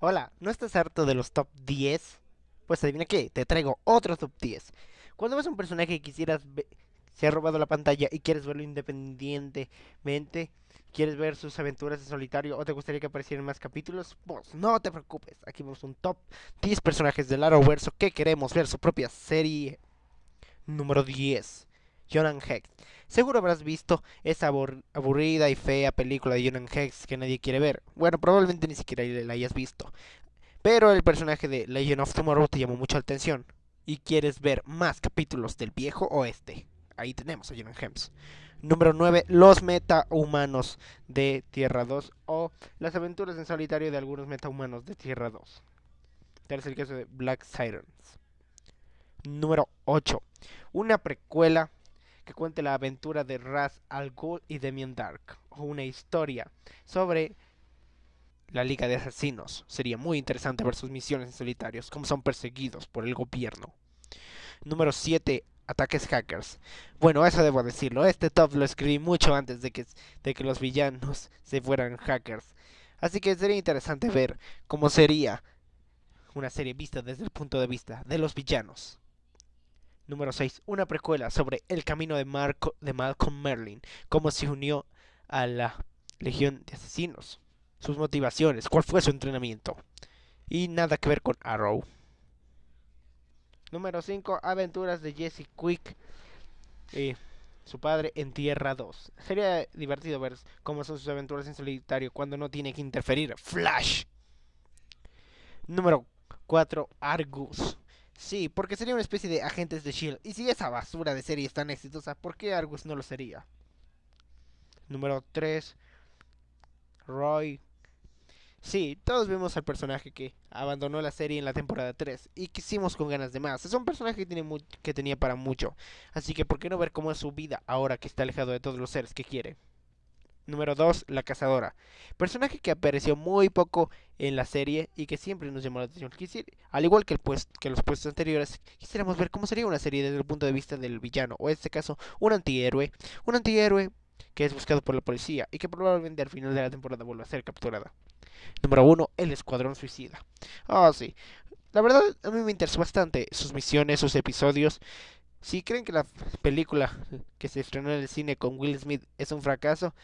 Hola, ¿no estás harto de los top 10? Pues adivina qué, te traigo otro top 10. Cuando ves un personaje que quisieras ver, se ha robado la pantalla y quieres verlo independientemente, quieres ver sus aventuras en solitario o te gustaría que aparecieran más capítulos, pues no te preocupes, aquí vemos un top 10 personajes del Arrowverso que queremos ver su propia serie. Número 10. Jonan Hex. Seguro habrás visto esa abur aburrida y fea película de Jonan Hex que nadie quiere ver. Bueno, probablemente ni siquiera la hayas visto. Pero el personaje de Legend of Tomorrow te llamó mucho la atención. Y quieres ver más capítulos del viejo oeste. Ahí tenemos a Jonan Hex. Número 9. Los metahumanos de Tierra 2 o las aventuras en solitario de algunos metahumanos de Tierra 2. Tal es el caso de Black Sirens. Número 8. Una precuela que cuente la aventura de Raz Al Ghul y Demian Dark, o una historia sobre la Liga de Asesinos. Sería muy interesante ver sus misiones en solitarios, como son perseguidos por el gobierno. Número 7. Ataques hackers. Bueno, eso debo decirlo. Este top lo escribí mucho antes de que, de que los villanos se fueran hackers. Así que sería interesante ver cómo sería una serie vista desde el punto de vista de los villanos. Número 6. Una precuela sobre el camino de, Marco, de Malcolm Merlin, cómo se unió a la Legión de Asesinos, sus motivaciones, cuál fue su entrenamiento. Y nada que ver con Arrow. Número 5. Aventuras de Jesse Quick y su padre en Tierra 2. Sería divertido ver cómo son sus aventuras en solitario cuando no tiene que interferir. Flash. Número 4. Argus. Sí, porque sería una especie de agentes de Shield. Y si esa basura de serie es tan exitosa, ¿por qué Argus no lo sería? Número 3. Roy. Sí, todos vemos al personaje que abandonó la serie en la temporada 3 y quisimos con ganas de más. Es un personaje que, tiene que tenía para mucho. Así que, ¿por qué no ver cómo es su vida ahora que está alejado de todos los seres que quiere? Número 2, La Cazadora. Personaje que apareció muy poco en la serie y que siempre nos llamó la atención. al igual que, el pues, que los puestos anteriores, quisiéramos ver cómo sería una serie desde el punto de vista del villano, o en este caso, un antihéroe. Un antihéroe que es buscado por la policía y que probablemente al final de la temporada vuelva a ser capturada. Número 1, El Escuadrón Suicida. Ah, sí. La verdad, a mí me interesa bastante sus misiones, sus episodios. Si creen que la película que se estrenó en el cine con Will Smith es un fracaso,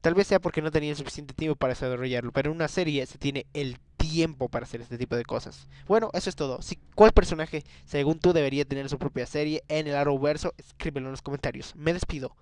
tal vez sea porque no tenía suficiente tiempo para desarrollarlo, pero en una serie se tiene el tiempo para hacer este tipo de cosas. Bueno, eso es todo. Si, ¿Cuál personaje, según tú, debería tener su propia serie en el Arrowverso? Escríbelo en los comentarios. Me despido.